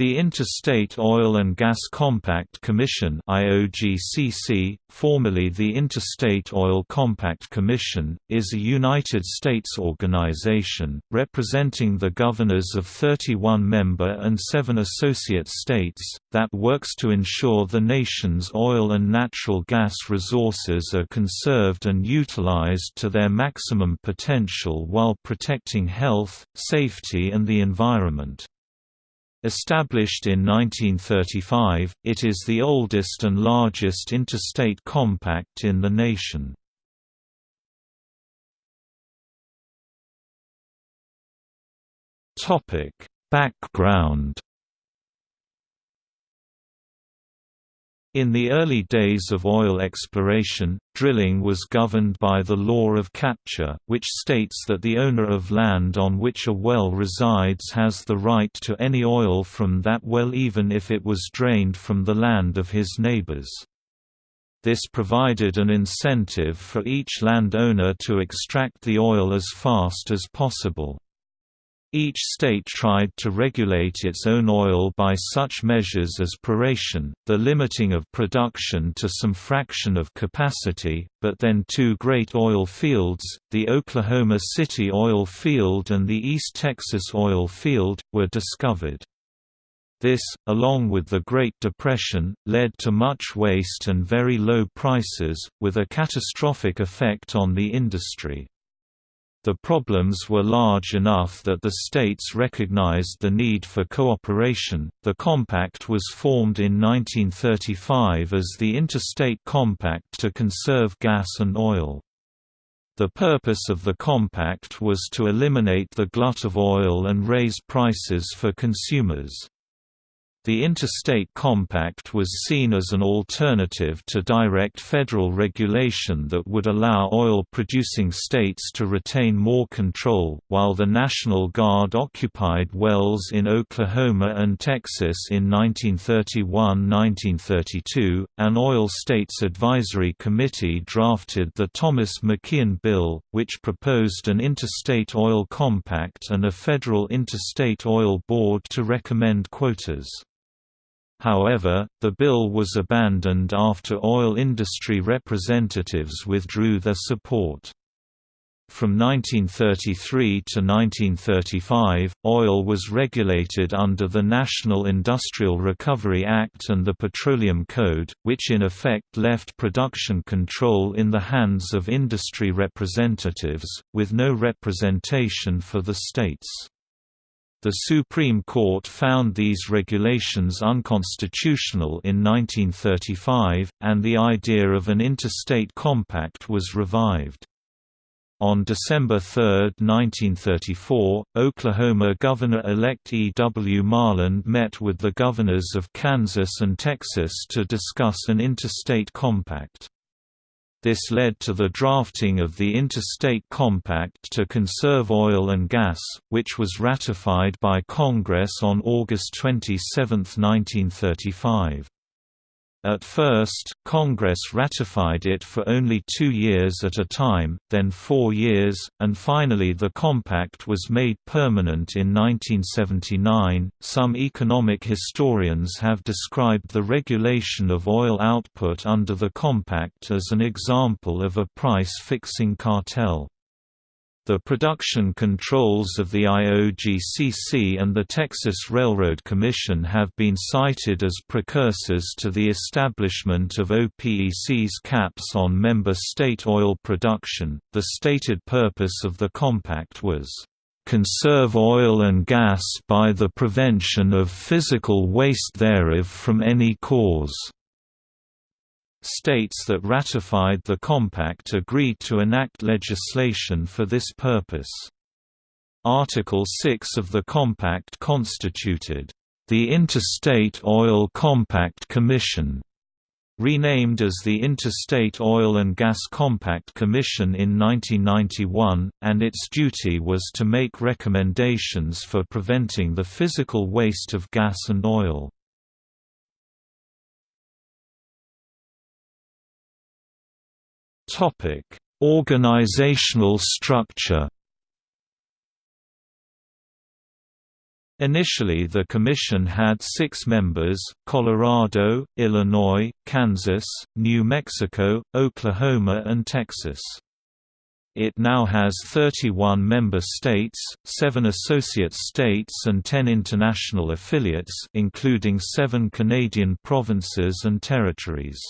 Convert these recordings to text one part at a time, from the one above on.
The Interstate Oil and Gas Compact Commission IOGCC, formerly the Interstate Oil Compact Commission, is a United States organization, representing the governors of 31 member and 7 associate states, that works to ensure the nation's oil and natural gas resources are conserved and utilized to their maximum potential while protecting health, safety and the environment. Established in 1935, it is the oldest and largest interstate compact in the nation. Background In the early days of oil exploration, drilling was governed by the law of capture, which states that the owner of land on which a well resides has the right to any oil from that well even if it was drained from the land of his neighbors. This provided an incentive for each landowner to extract the oil as fast as possible. Each state tried to regulate its own oil by such measures as proration, the limiting of production to some fraction of capacity, but then two great oil fields, the Oklahoma City oil field and the East Texas oil field, were discovered. This, along with the Great Depression, led to much waste and very low prices, with a catastrophic effect on the industry. The problems were large enough that the states recognized the need for cooperation. The compact was formed in 1935 as the Interstate Compact to conserve gas and oil. The purpose of the compact was to eliminate the glut of oil and raise prices for consumers. The Interstate Compact was seen as an alternative to direct federal regulation that would allow oil-producing states to retain more control, while the National Guard occupied wells in Oklahoma and Texas in 1931–1932. An Oil States Advisory Committee drafted the Thomas McKeown Bill, which proposed an interstate oil compact and a federal interstate oil board to recommend quotas. However, the bill was abandoned after oil industry representatives withdrew their support. From 1933 to 1935, oil was regulated under the National Industrial Recovery Act and the Petroleum Code, which in effect left production control in the hands of industry representatives, with no representation for the states. The Supreme Court found these regulations unconstitutional in 1935, and the idea of an interstate compact was revived. On December 3, 1934, Oklahoma Governor-elect E. W. Marland met with the governors of Kansas and Texas to discuss an interstate compact. This led to the drafting of the Interstate Compact to Conserve Oil and Gas, which was ratified by Congress on August 27, 1935. At first, Congress ratified it for only two years at a time, then four years, and finally the compact was made permanent in 1979. Some economic historians have described the regulation of oil output under the compact as an example of a price fixing cartel. The production controls of the IOGCC and the Texas Railroad Commission have been cited as precursors to the establishment of OPEC's caps on member state oil production. The stated purpose of the compact was conserve oil and gas by the prevention of physical waste thereof from any cause. States that ratified the compact agreed to enact legislation for this purpose. Article 6 of the compact constituted, "...the Interstate Oil Compact Commission", renamed as the Interstate Oil and Gas Compact Commission in 1991, and its duty was to make recommendations for preventing the physical waste of gas and oil. Topic: Organizational structure. Initially the commission had six members, Colorado, Illinois, Kansas, New Mexico, Oklahoma and Texas. It now has 31 member states, 7 associate states and 10 international affiliates including 7 Canadian provinces and territories.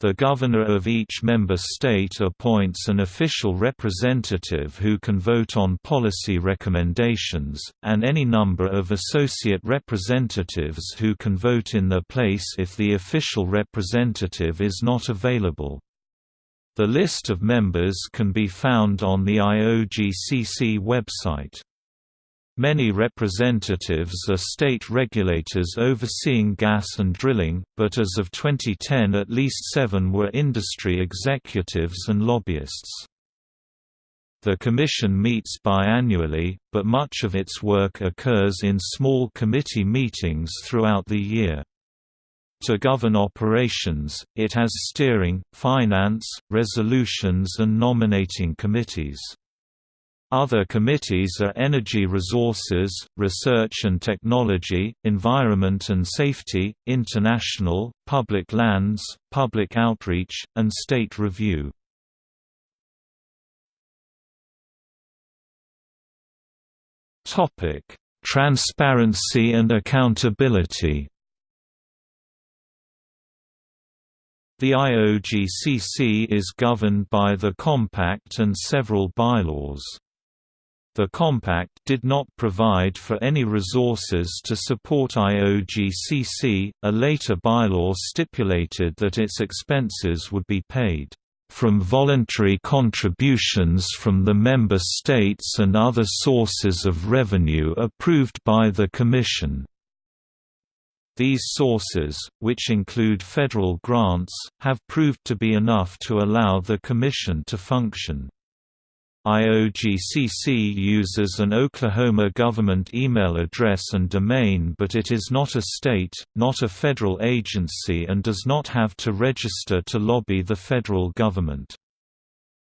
The governor of each member state appoints an official representative who can vote on policy recommendations, and any number of associate representatives who can vote in their place if the official representative is not available. The list of members can be found on the IOGCC website. Many representatives are state regulators overseeing gas and drilling, but as of 2010 at least seven were industry executives and lobbyists. The Commission meets biannually, but much of its work occurs in small committee meetings throughout the year. To govern operations, it has steering, finance, resolutions and nominating committees. Other committees are Energy Resources, Research and Technology, Environment and Safety, International, Public Lands, Public Outreach, and State Review. Transparency and accountability The IOGCC is governed by the Compact and several bylaws. The compact did not provide for any resources to support IOGCC. A later bylaw stipulated that its expenses would be paid from voluntary contributions from the member states and other sources of revenue approved by the Commission. These sources, which include federal grants, have proved to be enough to allow the Commission to function. IOGCC uses an Oklahoma government email address and domain but it is not a state, not a federal agency and does not have to register to lobby the federal government.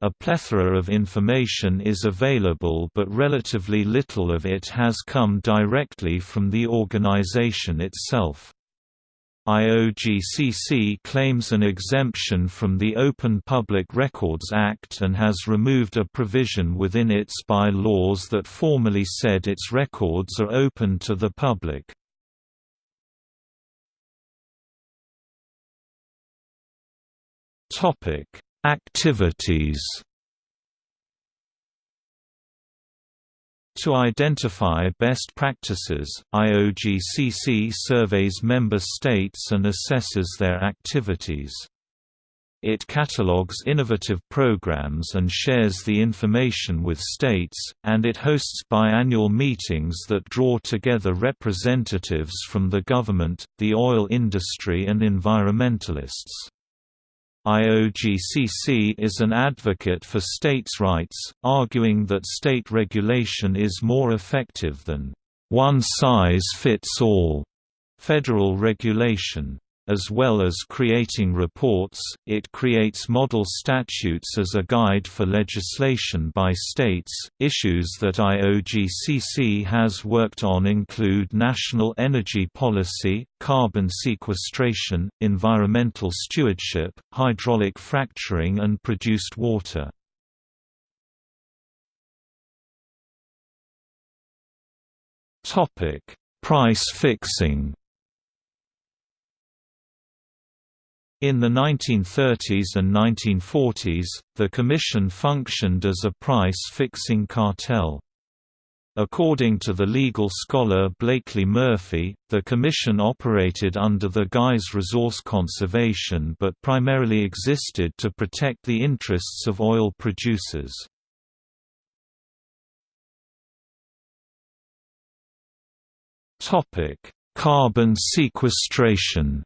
A plethora of information is available but relatively little of it has come directly from the organization itself. IOGCC claims an exemption from the Open Public Records Act and has removed a provision within its by-laws that formally said its records are open to the public. Activities To identify best practices, IOGCC surveys member states and assesses their activities. It catalogues innovative programs and shares the information with states, and it hosts biannual meetings that draw together representatives from the government, the oil industry and environmentalists. IOGCC is an advocate for states' rights, arguing that state regulation is more effective than one-size-fits-all federal regulation. As well as creating reports, it creates model statutes as a guide for legislation by states. Issues that IOGCC has worked on include national energy policy, carbon sequestration, environmental stewardship, hydraulic fracturing, and produced water. Topic: Price fixing. In the 1930s and 1940s, the Commission functioned as a price-fixing cartel. According to the legal scholar Blakely Murphy, the Commission operated under the guise resource conservation but primarily existed to protect the interests of oil producers. Carbon sequestration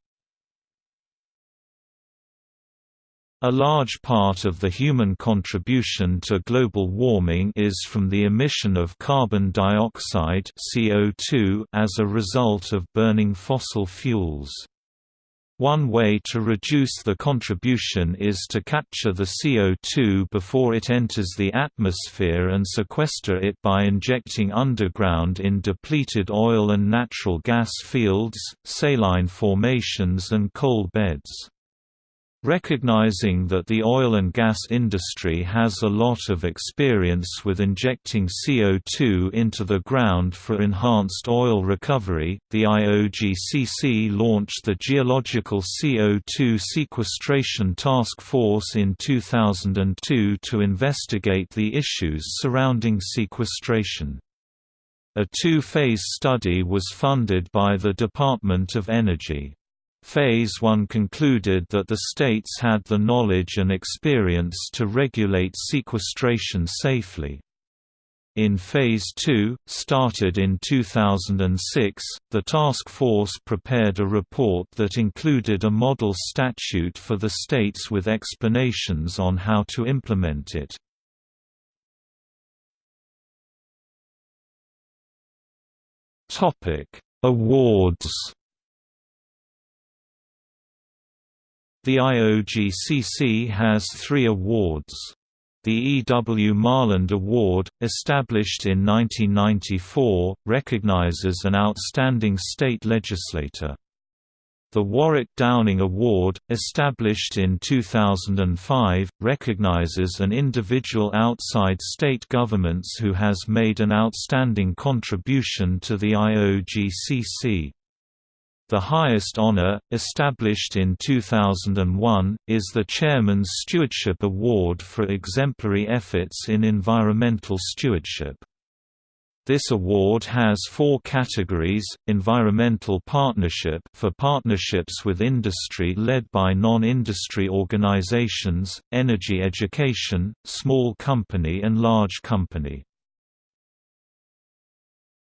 A large part of the human contribution to global warming is from the emission of carbon dioxide CO2 as a result of burning fossil fuels. One way to reduce the contribution is to capture the CO2 before it enters the atmosphere and sequester it by injecting underground in depleted oil and natural gas fields, saline formations and coal beds. Recognizing that the oil and gas industry has a lot of experience with injecting CO2 into the ground for enhanced oil recovery, the IOGCC launched the Geological CO2 Sequestration Task Force in 2002 to investigate the issues surrounding sequestration. A two-phase study was funded by the Department of Energy. Phase 1 concluded that the states had the knowledge and experience to regulate sequestration safely. In Phase 2, started in 2006, the task force prepared a report that included a model statute for the states with explanations on how to implement it. Awards The IOGCC has three awards. The E. W. Marland Award, established in 1994, recognizes an outstanding state legislator. The Warwick Downing Award, established in 2005, recognizes an individual outside state governments who has made an outstanding contribution to the IOGCC. The highest honor, established in 2001, is the Chairman's Stewardship Award for exemplary efforts in environmental stewardship. This award has four categories, environmental partnership for partnerships with industry led by non-industry organizations, energy education, small company and large company.